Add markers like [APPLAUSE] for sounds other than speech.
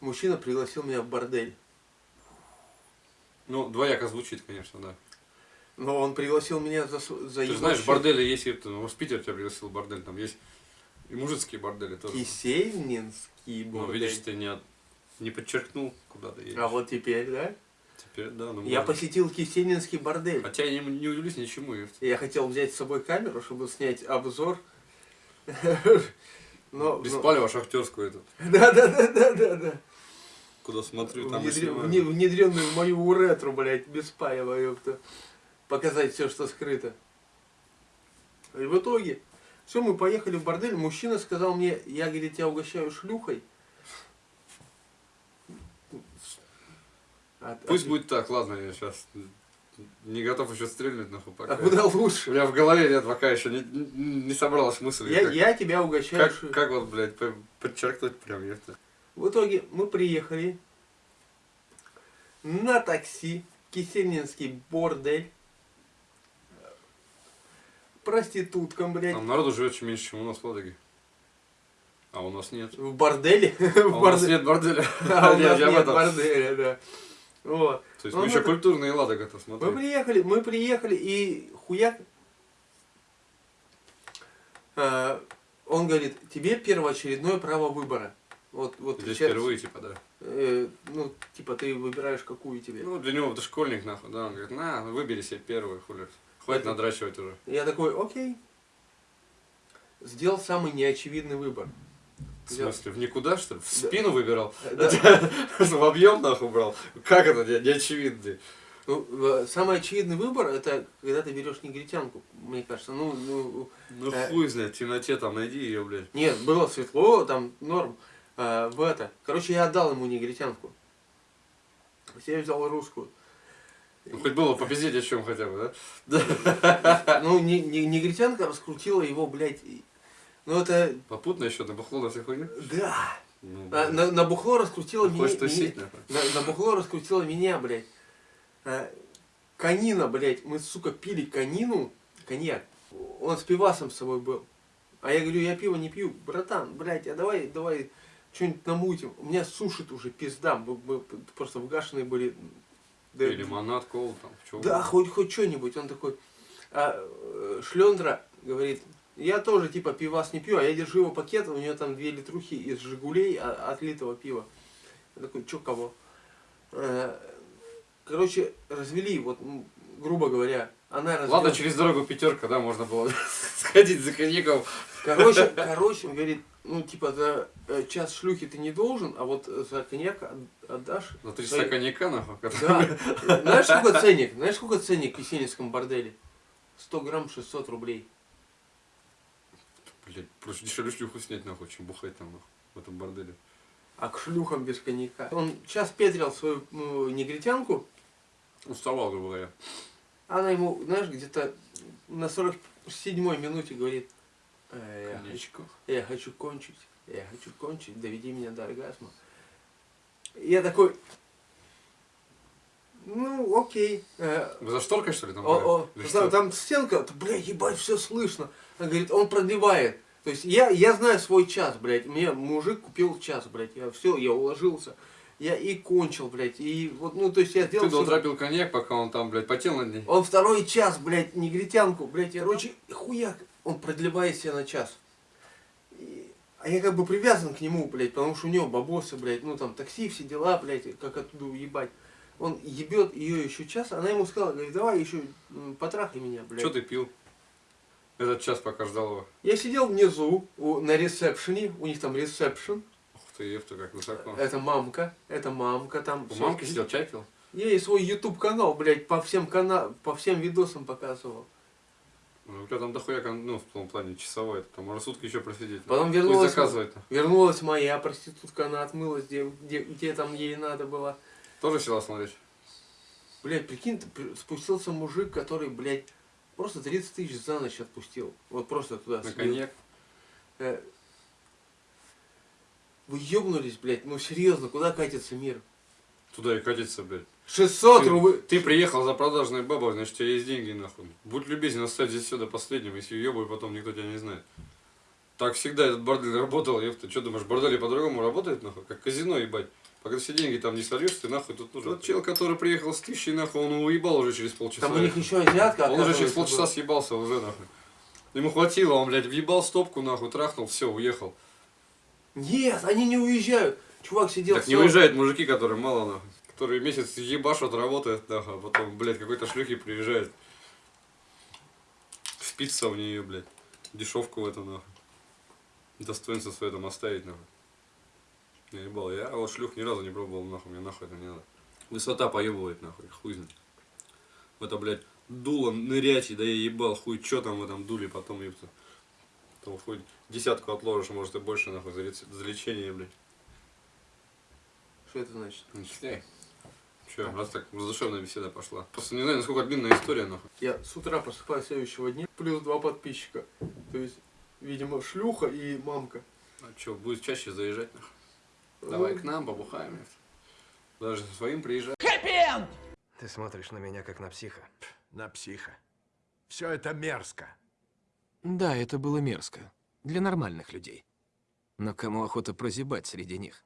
Мужчина пригласил меня в бордель. Ну, двояко звучит, конечно, да. Но он пригласил меня за, за Ты знаешь, счет. бордели есть, ну, в Питер тебя пригласил в бордель, там есть и мужицкие бордели тоже. Кисельнинский Ну, бордель. видишь, ты не, не подчеркнул, куда ты едешь. А вот теперь, да? Теперь, да, ну, Я можно. посетил Кисельнинский бордель. Хотя я не, не удивлюсь ничему. Я хотел взять с собой камеру, чтобы снять обзор. [LAUGHS] Но, Без но- палева шахтерскую эту. [LAUGHS] Да, Куда смотрю, там и Внедре- снимаю. вне- Внедренную в мою уретру, блядь, без паева, ёпта. Показать все, что скрыто. И в итоге, все, мы поехали в бордель. Мужчина сказал мне, я, говорит, тебя угощаю шлюхой. А- Пусть а- будет так, ладно, я сейчас не готов еще стрельнуть, нахуй, пока. А куда У лучше? меня в голове нет, пока еще не, не собралась мысль. Я, как, я тебя угощаю как, как вот, блядь, по- подчеркнуть прям, ёпта. В итоге мы приехали на такси Кисельнинский бордель. Проституткам, блядь. Там народу живет чем меньше, чем у нас в Ладоге. А у нас нет. В борделе. [LAUGHS] А В у нас нет борделя. [LAUGHS] А у нас нет борделя, да. Вот. То есть Ну, мы еще это- культурные Ладога-то, Мы смотри. приехали, мы приехали, и хуяк... э, он говорит, тебе первоочередное право выбора. Вот, вот Здесь сейчас, впервые, типа, да. э, ну, типа, ты выбираешь, какую тебе. Ну, для него ты школьник, нахуй, да. Он говорит, на, выбери себе первую, хули. Хватит Это- надрачивать уже. Я такой, окей. Сделал самый неочевидный выбор. В смысле, в никуда, что ли? В спину выбирал? Да. [LAUGHS] В объем, нахуй, брал? Как это не, не очевидно? Ну, самый очевидный выбор это когда ты берешь негритянку, мне кажется. Ну, ну, Ну Э. хуй знает, в темноте там найди ее, блядь. нет, было светло, там норм. Э, в это. Короче, я отдал ему негритянку. Я взял русскую. Ну, хоть было попиздеть о чем хотя бы, да? Ну, не, не- негритянка раскрутила его, блядь. Ну, это... Попутно еще на бухло на всех хуйню. Да! Ну, На, блядь. на- на бухло раскрутила меня. Хочешь тусить, меня- нахуй? на, на бухло раскрутила меня, блядь. А, Конина, блядь. Мы, сука, пили конину. Коньяк. Он с пивасом с собой был. А я говорю, я пиво не пью. Братан, блядь, а давай, давай что-нибудь намутим. У меня сушит уже пизда. Мы, мы просто вгашенные были. Да, И лимонад, колу там, да, хоть, хоть что-нибудь. Он такой, а, э, Шлендра говорит, я тоже типа пивас не пью, а я держу его пакет, у него там две литрухи из Жигулей отлитого пива. Я такой, чё кого? Э, Короче, развели, вот, грубо говоря, она развела. Ладно, через дорогу пятерка, да, можно было [LAUGHS] сходить за коньяком. Короче, короче, он говорит, ну, типа, за э, час шлюхи ты не должен, а вот за коньяк от- отдашь. За три свои- часа коньяка, нахуй. Да. Знаешь, сколько ценник? Знаешь, сколько ценник в Есенинском борделе? 100 грамм 600 рублей. Блять, проще дешевле шлюху снять, нахуй, чем бухать там, нахуй, в этом борделе. А к шлюхам без коньяка. Он час петрил свою ну, негритянку, Уставал, грубо говоря. она ему, знаешь, где-то на 47-й минуте говорит, «Э, я, хочу, я хочу кончить, я хочу кончить, доведи меня до оргазма. Я такой, ну, окей. э, за шторкой, что ли, там? О, о, там, там стенка, блядь, ебать, все слышно. Он говорит, он продлевает. То есть я, я знаю свой час, блядь. Мне мужик купил час, блядь. Я все, я уложился. Я и кончил, блядь. И вот, ну, то есть я сделал... Ты дотрапил коньяк, пока он там, блядь, потел над ней. Он второй час, блядь, негритянку, блядь, я, короче, хуяк. Он продлевает себя на час. И- а я как бы привязан к нему, блядь, потому что у него бабосы, блядь, ну там такси, все дела, блядь, как оттуда уебать. Он ебет ее еще час, она ему сказала, говорит, давай еще потрахай меня, блядь. Что ты пил? Этот час, пока ждал его. Я сидел внизу, у- на ресепшене, у них там ресепшн. Ух ты, ефта, как высоко. Это мамка, это мамка там. У мамки сидел, чай пил? Я ей свой YouTube канал, блядь, по всем кана... по всем видосам показывал. Ну, у тебя там дохуя, ну, в том плане, часовой, там можно сутки еще просидеть. Потом Пусть вернулась, вернулась моя проститутка, она отмылась, где, где, где там ей надо было. Тоже села смотреть? Блядь, прикинь, ты спустился мужик, который, блядь, просто 30 тысяч за ночь отпустил. Вот просто туда. На коньяк? Э, Вы ебнулись, блядь, ну серьезно, куда катится мир? Туда и катиться, блядь. 600 Ты- рублей. Ты приехал за продажной бабой, значит, у тебя есть деньги, нахуй. Будь любезен оставить здесь все до последнего, если ебай, потом никто тебя не знает. Так всегда этот бордель работал, ёпта. Что думаешь, бордели по-другому работает, нахуй? Как казино, ебать. Пока все деньги там не сольешь, ты нахуй тут нужен. Тот чел, который приехал с тысячей, нахуй, он уебал уже через полчаса. Там у них еще азиатка, Он уже через полчаса была. съебался уже, нахуй. Ему хватило, он, блядь, въебал стопку, нахуй, трахнул, все, уехал. Нет, они не уезжают. Чувак сидел... так не уезжают мужики, которые мало, нахуй. Которые месяц ебашут, работают, нахуй, а потом, блядь, какой-то шлюхи приезжает. Спится в нее, блядь. Дешевку в эту, нахуй. Достоинство свое там оставить, нахуй. Я ебал, я вот шлюх ни разу не пробовал, нахуй, мне нахуй это не надо. Высота поебывает, нахуй, хуй знает. В это, блядь, дуло нырять, и да я ебал, хуй, что там в этом дуле потом, ебто. Там хуй десятку отложишь, может и больше, нахуй, за, за лечение, блядь. Что это значит? Не читай. Че, раз так задушевная беседа пошла. Просто не знаю, насколько длинная история, нахуй. Я с утра просыпаюсь следующего дня, плюс два подписчика. То есть, видимо, шлюха и мамка. А что, будет чаще заезжать, нахуй? Давай к нам, побухаем. Даже со своим приезжай. Ты смотришь на меня как на психа. на психа. Все это мерзко. Да, это было мерзко. Для нормальных людей. Но кому охота прозябать среди них?